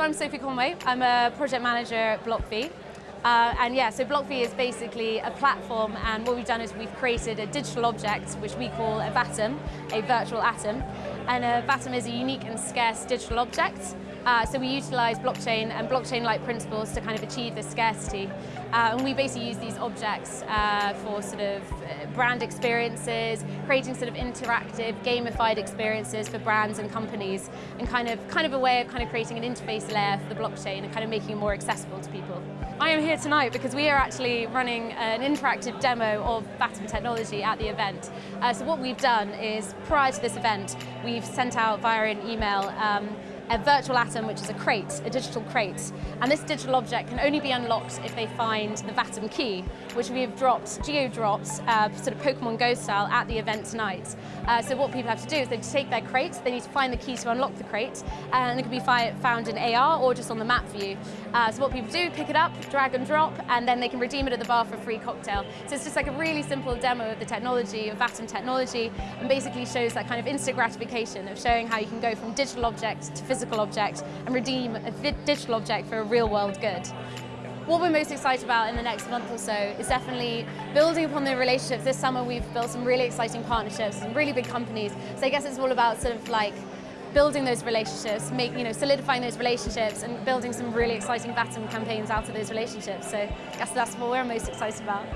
I'm Sophie Conway. I'm a project manager at BlockV. Uh, and yeah, so BlockV is basically a platform and what we've done is we've created a digital object which we call a VATOM, a virtual atom. And a VATOM is a unique and scarce digital object. Uh, so we utilize blockchain and blockchain-like principles to kind of achieve this scarcity. Uh, and we basically use these objects uh, for sort of uh, brand experiences, creating sort of interactive, gamified experiences for brands and companies, and kind of, kind of a way of kind of creating an interface layer for the blockchain and kind of making it more accessible to people. I am here tonight because we are actually running an interactive demo of VATOM technology at the event. Uh, so what we've done is, prior to this event, we've sent out via an email um, a virtual atom, which is a crate, a digital crate. And this digital object can only be unlocked if they find the VATOM key, which we have dropped, geo-dropped, uh, sort of Pokemon Go style at the event tonight. Uh, so what people have to do is they take their crate, they need to find the key to unlock the crate, and it can be found in AR or just on the map view. Uh, so what people do, pick it up, drag and drop, and then they can redeem it at the bar for a free cocktail. So it's just like a really simple demo of the technology, of VATOM technology, and basically shows that kind of instant gratification of showing how you can go from digital object to physical physical object and redeem a digital object for a real world good. What we're most excited about in the next month or so is definitely building upon the relationships. This summer we've built some really exciting partnerships, some really big companies. So I guess it's all about sort of like building those relationships, make, you know, solidifying those relationships and building some really exciting VATOM campaigns out of those relationships. So I guess that's what we're most excited about.